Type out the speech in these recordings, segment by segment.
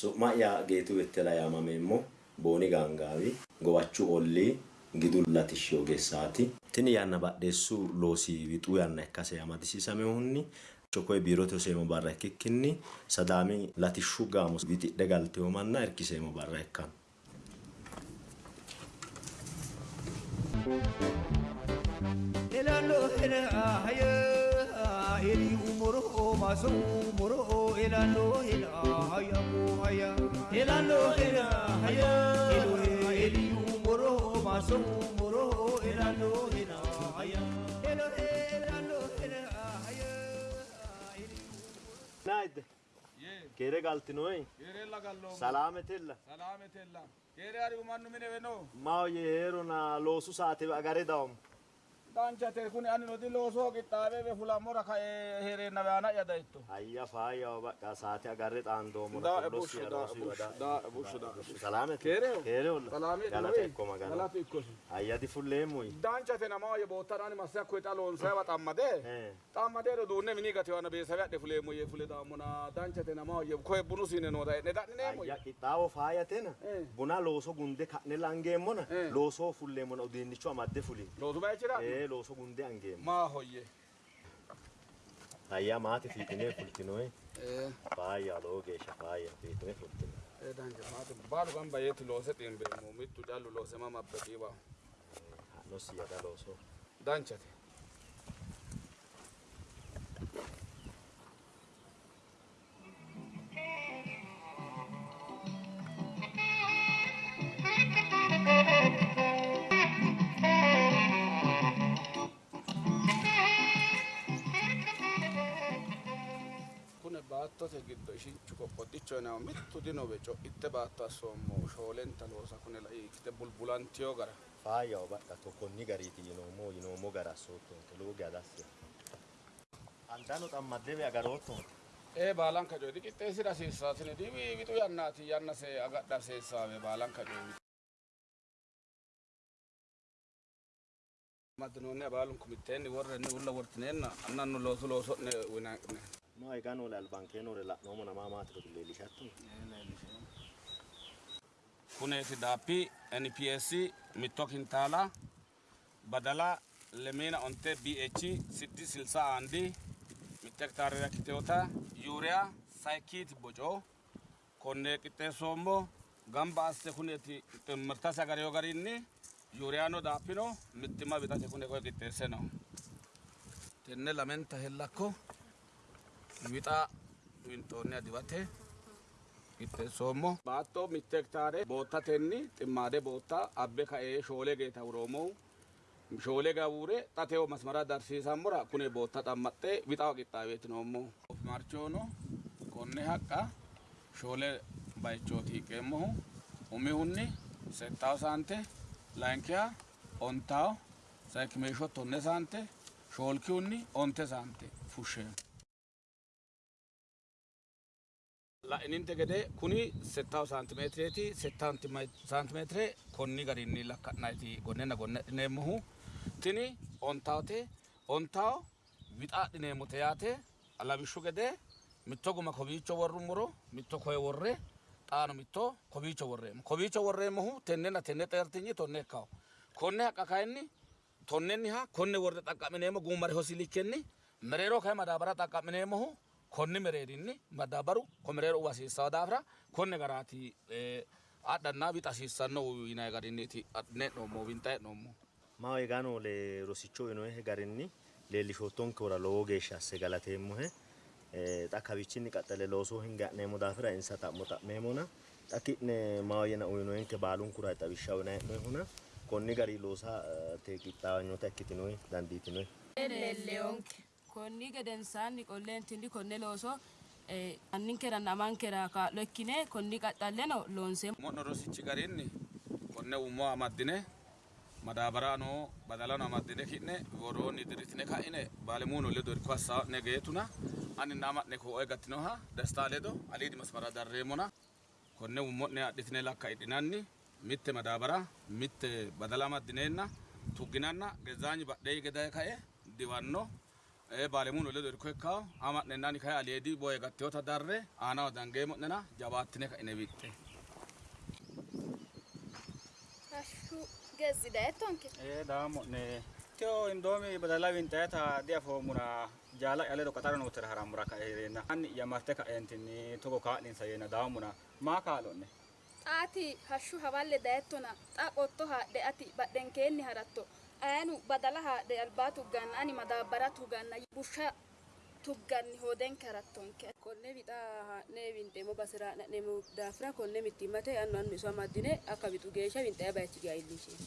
Su'ma'ya Geetuu Bettela yaamameemmo Booni Gaangaawi Gowachuu Ollii Gidu Latishshi Ogeessaati. Tini yanna badheessu loosi wixuu yanna ikkase amadisiisamehunni chokoye biirote hoseemo barra ikkikkinni sadaami latishshu gaamo wixidhe galtewo manna irkiseemo barra ikkanno. إلي أمره ما سومره إلى نو إلى هيا مو هيا إلى نو إلى هيا إلي أمره ما سومره إلى نو إلى هيا إلى إلى نو إلى هيا نايد Kere galti no ei? Kere la gallo. Salametella. Salametella. Kere ari umannu mine veno. Ma ye hero na losu saate agare daum. Danchate kuni ani nodi loosoo qixxaabewe fulammora kae heereenna weana'ya dayitto hayya faayyaho baqqa saate agarre xaandoommo Daa'e bushshu, daa'e bushshu, daa'e bushshu, daa'e bushshu. salaamete Keereho? keereholla Salaamete galate noyi? ikko magana Galate ikkosi. hayya difulleemmoyi danchate namaye boottarani masse akkoye xa loonsayiwa xammade Eh. xammadeero duunne mini gatiwana beesawe adhe fuleemmo yee fule daammona danchate namaye koye bunu siine noota e'ne da'nineemmo hayya qixxaawo faayatena Eh. buna looso gunde ka'ne langeemmona Eh. loosoo fulleemmona udiinnicho amadde fuli loosu bayichira looso gunde angeemmo maa hoyye hayya maate fiixinee fultinoyi ee faayya lowo geeshsha faayya fiixine fultino ee dancha maate baalu gamba yeeti loose ximbeemmo mittu callu loose ma mabbe qiiwa ha'no siyada loosoo danchate giddo ishinchu qoqqodhicho yinawo mittu dinowe co'itte baatto assoommo shoolenta loosa kune lai ikkite bulbulantiyo gara faayyaho baqqa tokkonni gariiti yinoommo yinoommo gara assoottonke lowo geya dassi andano xammaddewe agaroottonke ee baalanka coyiti qixxeessira hasiissaatini diwi wixu yannaati yanna se agadha hasiissaawe baalanka coyi maddinoonni abaalunku mitteenni worrenni ulla wortineenna annannu loosu looso'ne uyinaqne no eganole albankeenore la'noommo namaa maatiro leellishatto kuneeti daappi nps mitto kintaala badala lemina onte bh siddi silsa andi mitte hektaarera ikkiteewota yuuriya sayikiiti boco konne qixxeessoommo gamba asse kuneeti mirtasi agareyo garinni yuuriyano daappino mittimma wixate kune koye qixxeesse no. Tenne lamenta hellakko wixa winxoonniha diwate qixxeessoommo baatto mitte hektaare boottatenni ximmaade bootta abbe kae shoole geeta woroomohu shoole gawure xatewo masmara darsiisammora kune bootta xammaxxe wixawa qixxaaweetinoommo marchoono konne haqqa shoole bayichooti hiqqeemmohu umihunni settawo saante layinkiha ontawo sayikimeesho tonne saante shoolkihunni onte saante fushsheemmo la'ininte gede kuni settawu saantimeetireeti settawu saantimeetire konni garinni lakka'nayti gonnenna gonne adhineemmohu tini ontawote ontawo wixaadhineemmote yaate lawishshu gede mitto guma kowiicho worrummoro mitto koye worre xaano mitto kowiicho worreemmo kowiicho worreemmohu tennenna tenne xeertinyi tonne ikkawo konne haqqa kayinni tonnenniha konne worre xaqqa'mineemmo gummare hosilikkenni mereero kayi madaabara xaqqa'mineemmohu konni mereerinni madaabaru ko mereero uwa hasiissawo daafira konne garaati eh, adhanna wixa hasiissanno yinayi garinniiti. Adhine he'noommo winxa he'noommo maho eganole rosicho uyinoehe garinni? Leellishoottonkehura lowo geeshsha asse galateemmohe xa kawichinni qaxxale loosoo hinge ha'neemmo daafira insa xa'mo xa'meemona xa ki'ne maho yena uyinoenke baalunkura xawishsha uyinayi he'noehuna konni gari loosa eh, te qixxaawanyota ikkitinoyi dandiitinoyi leelleonke konni gedensaanni qolleentinni konne looso anninkeranna amankera kaa'lo ikkine konni qaxxalleno loonseemmo mo'no rosichi garinni konne ummo amaddine madaabaraano badalano amaddine ki'ne woroonni diritine ka'ine baalemuuno ledo irko assaa'ne geetuna ani ama'ne koo'oy gattinoha destaa ledo aliidi masmara darreemmona konne ummo'ne adhitine lakka idhinanni mitte madaabara mitte badala amaddineenna tugginanna gezaanyi badhee gedaye ka'e diwanno baalemuun ledo irko ikkawo ama'nennani kayi aliyeedi boye gatteyota darre. Aanaho dangeemo'nena jawaattine kaine wiixxe Hashshu gezzi daettonke ee daamo'ne tio indoomi badala winxayata diafoomuna jaala yaledo qaxara nootera haramura kaerenna anni yamarte kaeentinni togo kaa'linsa yeenna daamuna maa kaa'lonne xaati hashshu hawalle daettona xa qotto haadhe ati badhenkeenni haratto ayinu badala haadhe albaa tugganna ani madaabbara tuganna bushsha tugganni hoodenke harattonke konne wixa haa'ne winxeemmo basera ha'na'neemmo daafira konne mittimmate annu annu iso amaddine akka wixu geeshsha winxaya bayichi iillinsheemmo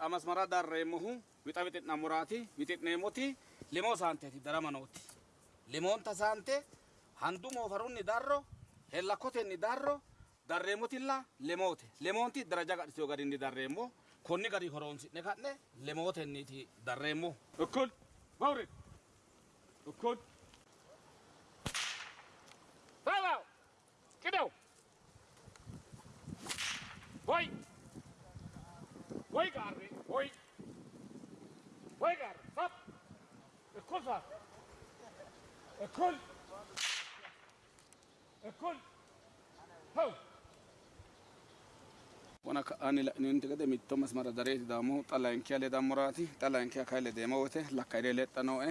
ishi xa masmara darreemmohu wixa wixi'nammuraati wixi'neemmoti limoo saanteeti darama nooti limoonta saante handu moofarunni darro hellakkotenni darro darreemmotilla lemoote. Lemoonti daraja gadhiteyo garinni darreemmo konni gari horoonsi'ne ka'ne lemootenniiti darreemmo وجر صف الكفر الكل الكل هو wana ani la'ininte gede mitto masmaradareeti daamohu xa layinkiya ledammuraati xa layinkiya kayi ledeemo woyite lakka ire lexxanoe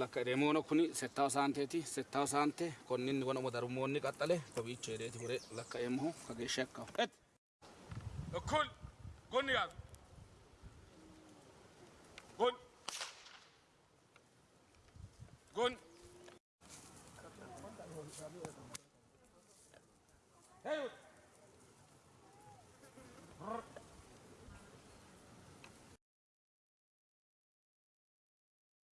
lakka ireemono kuni settaho saanteeti settaho saante konninni wona modarummoonni qaxxale kowiicho hedeeti wore lakkaeemmohu kageeshsha ikkaho et ikkul gunnigaatu Gun. Hey.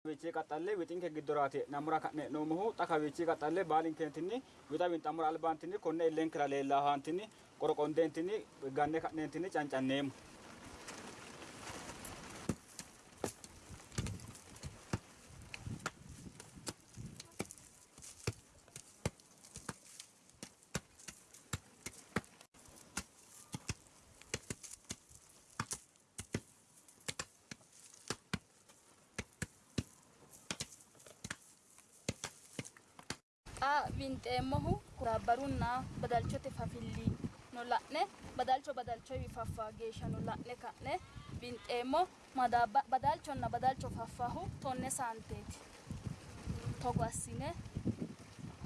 wichii qaxxallee wixiin kee giddoraate namura ka'ne nuumuhu xaka wichii qaxxallee baaliin keentinni wixa winxamura albaantinni konne illeen kira leellaahaantinni qorqondeentinni ganne ka'neentinni cancanneemu. Winxeemmohu daabbarunna badalchote fafilli no la'ne badalcho badalchoyiwi faffawo geeshshano la'ne ka'ne winxeemmo badalchonna badalcho faffahu tonne saanteeti. Togo assine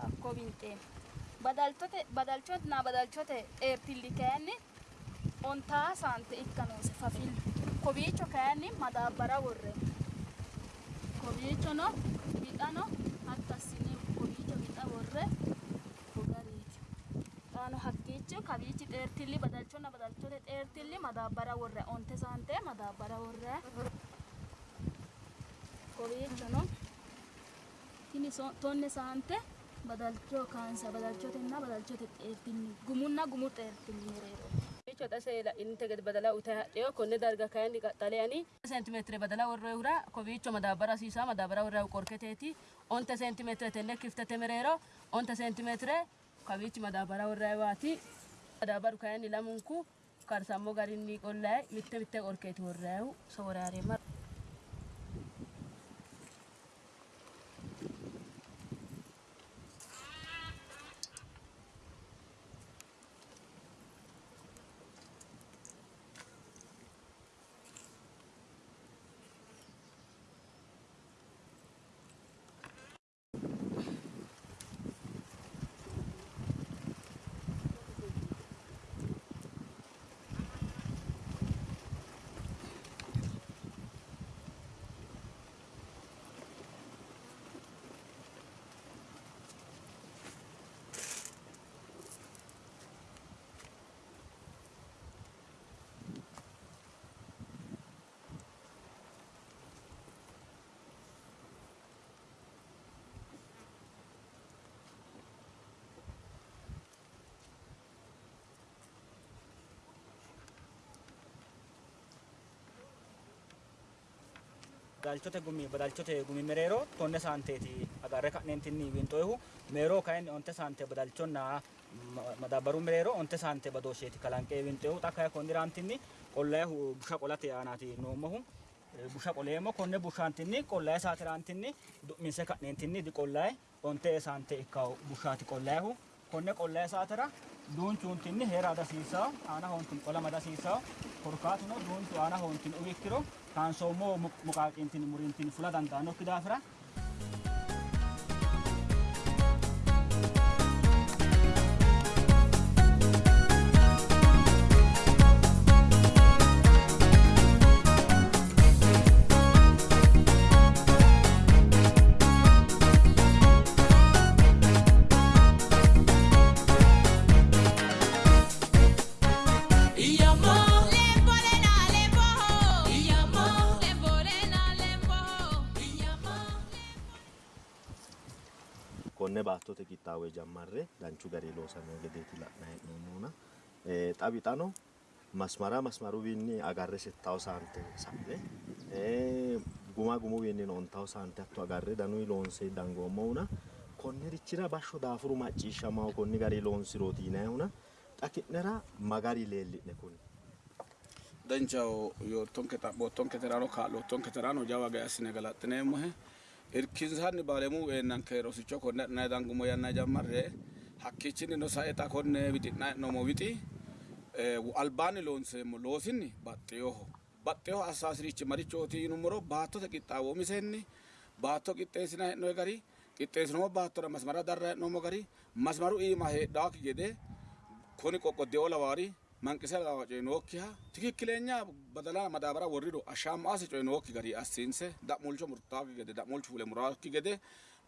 hakko winxeemmo badalchonna badalchote xeertilli kayinni ontaa saante ikka noose fafillu kowiicho kayinni madaabbara worroonni kowiichono wixano worre gogariiti xaano hakkiicho kawiichi xeertilli badalchonna badalchote xeertilli madaabbara worre onte saante madaabbara worre kowiichono tini so- tonne saante badalcho kaansa badalchotenna badalchote xeertilli gumunna gumu xeertilli mereero xase inte gad badalaa utaa dhiyoo konne darga kaayandi qaxaleani seentimeetire badalaa warra hura kowiicho madaabara hasiisaa madaabara warra qorketeeti onta seentimeetire tenne kiftate mereero onta seentimeetire kawiichi madaabara warra waati madaabaru kaayandi lamunku karsammo garinni qollaay mitte mitte qorkeeti warraayu sooraareemara badalchote gumi badalchote gumi mereero tonne saanteeti agarre ka'neentinni winxoyihu meeroo kayinni onte saante badalchonna ma- mereero onte saante badoosheeti kalanqee winxoyihu xa kayi konniraantinni qollayihu busha qolate aanaati noommohu busha qoleemmo konne bushaantinni qollayi saatiraantinni du'minse ka'neentinni diqollayi onte saante ikkawu bushaati qollayihu konne qollayi saatira duunchuuntinni heera adasiisawo aana hoontin qola madasiisawo korkaatuno duunchu aana hoontin uwikkiro kaansoommo muqaaqiintinni murintin fula dandaannokki daafira konne baattote qixxaawe jammarre danchu garii loosamino gedeeti la'nayi hee'noommohuna Eh, xaphixano masmara masmaruwiinni agarre settawo saante sa'ne guma gumuwiinni ontawo saante hatto agarre danuyi loonse dangoommohuna konnirichira bashsho daafuru macciishshamaho konni garii loonsirooti yinayihuna xa ki'nera magari leelli'ne kuni danchaho yoottonke xaphoottonke terano kaa'loottonke terano jawa geya assine galaxxineemmohe irkinsanni baalemu eennanke rosicho konne adhinayi dangumo yanna jammarre hakkiichinni no sae xa konne wixi'nayi he'noommo wixi eh, albaanni loonseemmo loosinni baxxeyoho baxxeyoho assaasirichi marichooti yinummoro baattote qixxaawo umisenni baatto qixxeessina he'noyi gari qixxeessinoommo baattora masmara darra he'noommo gari masmaru iima heedhaakki gede kuni qoqqoddeoo lawaari manqise lawa coyinookkiha tikikkileenya badala madaabara worrido ashshaammaasi coyinookki gari assiinse da'mulcho murtaakki gede da'mulchu fule muraakki gede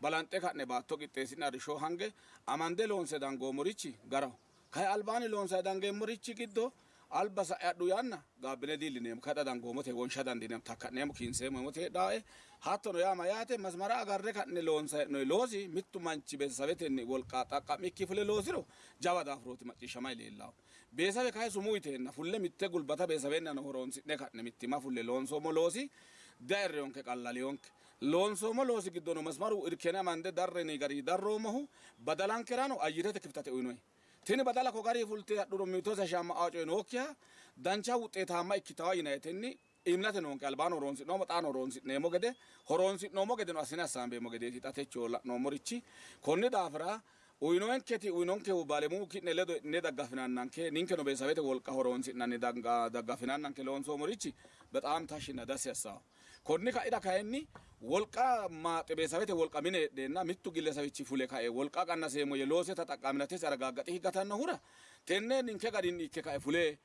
balanxe ka'ne baatto qixxeessine arrishsho hange amande loonse dangoommorichi garaho kayi albaani loonsayi dangeemmorichi giddo alba sa'e adhu yanna gaabbine diillineemmo kaxa dangoomote wonsha dandineemmo takka'neemmo kiinseemmo hemote heedhaae hattono yaa mayaate masmara agarre ka'ne loonsayi he'noyi loosi mittu manchi beesawetenni wolqa xaqqa'mikki fule loosiro jawa daafurooti macciishshamay leellaahu beesawe kayi sumuu yiteenna fulle mitte gulbata beesawennano horonsi'ne ka'ne mittima fulle loonsoommo loosi dairreyonke qallaleyonke loonsoommo loosi giddono masmaru irkene amande darreni gari darroommohu badalankerano ayyirete kifitate uyinoyi tini badala ko gari fulte hadhuro mitose shamma aacoy nookkiha dancha wuxxeetaamma ikkitawa yinayetenni imlate noonke albaano horonsi'noommo xaano horonsi'neemmo gede horonsi'noommo gede no assine assaambeemmo gedeeti xa techo la'noommorichi konni daafira uyinoenketi uyinonkehu baalemuhu ki'ne ledo ne daggafinannanke ninkeno beesawete wolqa horonsi'nanni ne daggafinannanke loonsoomorichi bexaam tashinna dassi assawo konni ka'ira kayenni wolqa maaxe beesawete wolqa mine hedheenna mittu gillesawichi fule ka'e. Wolqa qannaseemmo ye looseta xaqqaminatesi argaaggaxi higgatannohura tenne ninke garinni ikke ka'e fule.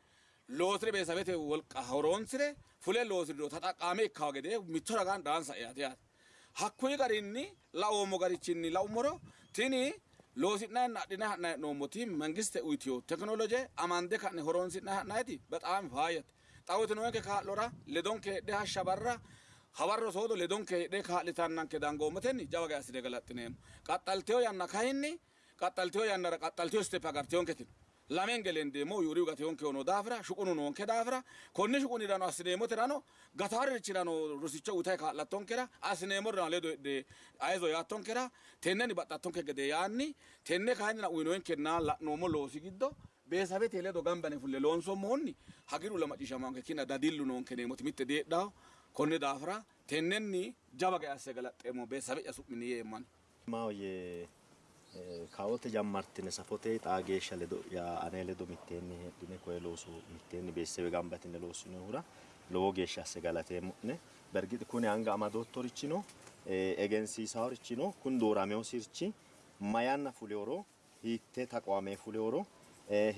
Loosire beesawete wolqa horonsire fule loosiridoo taxaqqaame ikkawo gede mitto ragaan dhaansa eyaate yaate hakkuyi garinni la'oommo garichinni la'ummoro tini loosi'nayi adhine ha'nayi he'noommoti mangiste uyitiyo tekinoloje amande ka'ne horonsi'nayi ha'nayiti bexaam faayyate xawitinoonke kaa'lora ledonke hedhe hashsha barra hawarro soodo ledonke hedhe kaa'litannanke dangoommotenni jawa ge assine galaxxineemmo qaxxalteyo yanna kayinni qaxxalteyo yannara qaxxalteyo stepe agarteyonketin lamen gelendeemmo yuuriu gateyonke ono daafira shuqunu noonke daafira konni shuqunirano assineemmoterano gataaririchirano rosicho uyitayi kaa'lattonkera assineemmorano ledo hedhe ayizo yaattonkera tenneni baxxattonke gede yaanni tenne kayinnina uyinoyenkenna la'noommo loosi giddo beesawete ledo gambane fulle loonsommoonni hagiru la macciishshamanke kina dadillu noonke neemoti mitte deedhaho konni daafira tennenni jawa ge asse galaxxeemmo beesawe'ya su'mini yeemmanni maahoye kawote jammartine safote xaa geeshsha ledo ane ledo mitteenni heedhine koye looso mitteenni beessewe gambatine loossinohura lowo geeshsha asse galateemmo'ne bergixi kuni anga amadoottorichino egensiisaworichino kun dooramewo sirchi mayanna fuleworo hiitte taqwamee fuleworo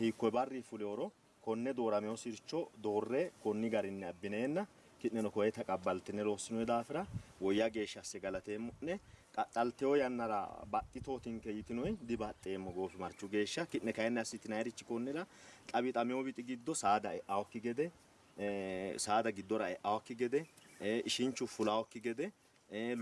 hiikkoe barri fuleworo konne dooramewo sircho doorre konni garinni abbineenna ki'neno koye taqabbaltine loossinoe daafira woyya geeshsha asse galateemmo'ne qaxxalteyo yannara baxxitootinke yitinoy dibaxxeemmo goofi marchu geeshsha ki'ne kayinni assitinayiirichi konnira xawixameyo wixi giddo saada e'awokki gede saada giddora e'awokki gede ishinchu fulawokki gede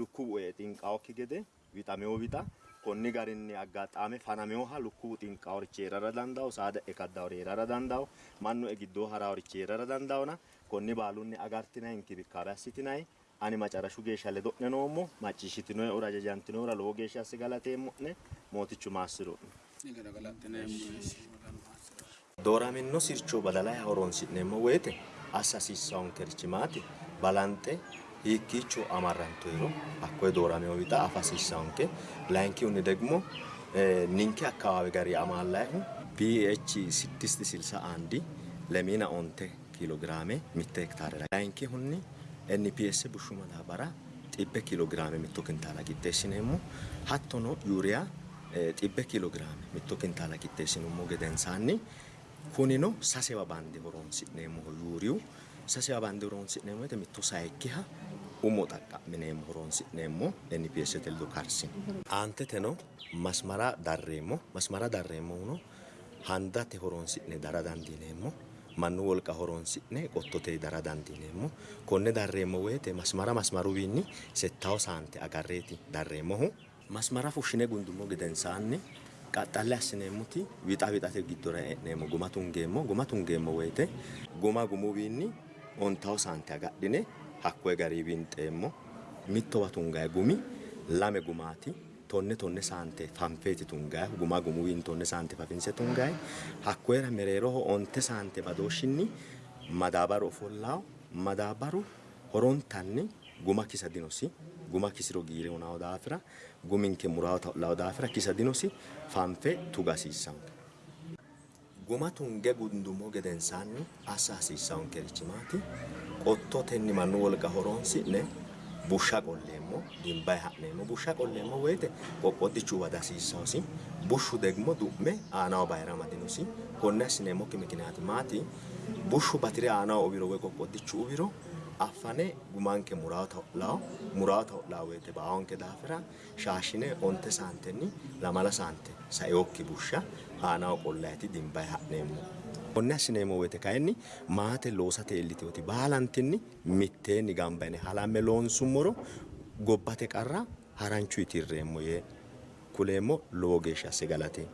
lukkuwu e xinqawokki gede wixameyo wixa konni garinni aggaxaame fanameyoha lukkuwu xinqaworichi heerara dandawo saada e kaddawori heerara dandawo mannu e giddoo haraworichi heerara dandawona konni baalunni agartinayi inkibikaabe assitinayi ani macarashu geeshsha ledo'ne noommo macciishshitinoeura jajantinoeura lowo geeshsha asse galateemmo'ne mootichu maassiro'ne dooramino sircho badalay horonsi'neemmo woyte assa hasiissaankerichi maati balanxe hiikkiicho amarrantoyro hakkoye dooramewo wixa afa hasiissaanke ላይንኪውን ደግሞ ኒንኪ አካባቢ ጋር የአማላይሁ ፒኤች ስድስት ስልሳ አንድ ለሚና ኦንቴ ኪሎ ግራሜ ሚተ ሄክታር ላይ ላይንኪ ሁኒ NPS bushshu madaabara xibbe kiloogiraame mitto kintaala qixxeessineemmo hattono yuuriya xibbe eh, kiloogiraame mitto kintaala qixxeessinummo gedensaanni kunino sasewa bande horonsi'neemmoho yuuriyu sasewa bande horonsi'neemmo woyite mitto sayikkiha umo xaqqa'mineemmo horonsi'neemmo NPSete ledo karsine aanteteno masimara darreemmo masimara darreemmohuno handate horonsi'ne dara dandiineemmo mannu wolqa horonsi'ne qottote dara dandiineemmo konne darreemmo woyte masmara masmaruwiinni settawo saante agarreeti darreemmohu masmara fushshine gundummo gedensaanni qaxxalle assineemmoti wixa wixate giddora e'neemmo guma tungeemmo guma tungeemmo woyte guma gumuwiinni ontawo saante agadhine hakkoye garii winxeemmo mittowa tungayi gumi lame gumaati tonne tonne saante fanfeeti tungayi guma gumuwiin tonne saante fafinse tungayi hakkoyera mereeroho onte saante badooshshinni madaabaru ofollaawo madaabaru horontanni guma kisa dinosi guma kisiro giire hunawo daafira guminke murawo ta'lawo daafira kisa dinosi fanfe tuga hasiissanke guma tunge gundummo gedensaanni assa hasiissaankerichi maati? Qottotenni mannu wolqa horonsi'ne bushsha qolleemmo dimbayi ha'neemmo busha qolleemmo woyte qoqqoddichu wada hasiissaosi bushshu degimo du'me aanaho bayira amadinosi konne assineemmokki mikinaati maati bushshu batire aanaho uwiro woy qoqqoddichu uwiro affane gumanke murawo ta'lawo murawo ta'lawo woyte baawonke daafira shaashine onte saantenni lamala saante saeyokki bushsha aanaho qollayti dimbayi ha'neemmo konne assineemmo woyte kayinni maate loosate iillitewoti baalantinni mitteenni gamba yine halamme loonsummoro gobbate qarra haranchu yitirreemmo yee kuleemmo lowo geeshsha asse galate